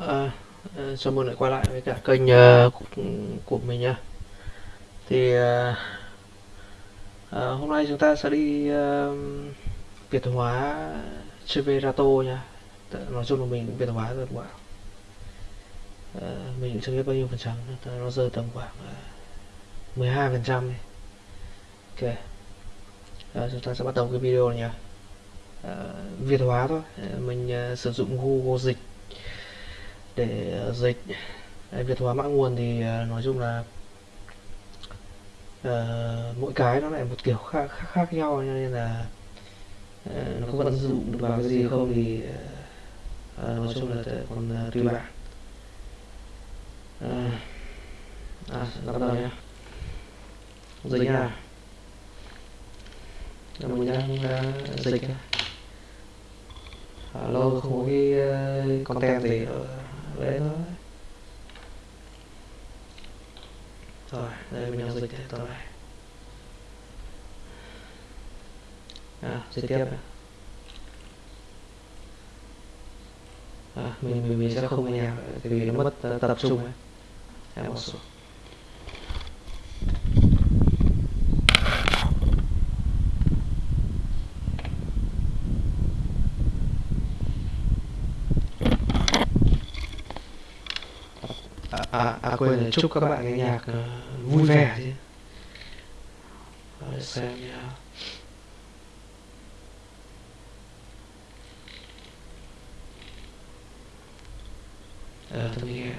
Ờ, ờ, à, chào mừng lại quay lại với cả kênh uh, của, mình nha. Thì uh, uh, hôm nay chúng ta sẽ đi uh, Việt hóa Cheverato nha. Nói chung là mình Việt hóa rồi bạn. uh, mình cũng chưa biết bao nhiêu phần trăm, nó rơi tầm khoảng uh, 12 phần trăm. Ok, uh, chúng ta sẽ bắt đầu cái video này nha. uh, Việt hóa thôi, uh, mình uh, sử dụng Google Dịch để ờ, dịch. Đấy, Việt hóa mã nguồn thì ờ, nói chung là ờ, mỗi cái nó lại một kiểu khác khác, khác nhau cho nên là ờ, nó có vận dụng được vào cái gì không thì ờ, nói chung là còn ờ, tùy bạn. Ờ, à, bắt đầu nhá. Dịch nha. là mình đang uh, dịch. À, lâu không có cái uh, content gì ở đấy thôi. Rồi đây mình đang dịch tiếp rồi à dịch tiếp này. à, mình, mình mình sẽ không nghe tại vì nó mất ờ, tập trung ấy. Em một số À, à, à, quên là chúc các bạn nghe nhạc uh, vui vẻ chứ. Để xem nha ờ tôi nghe.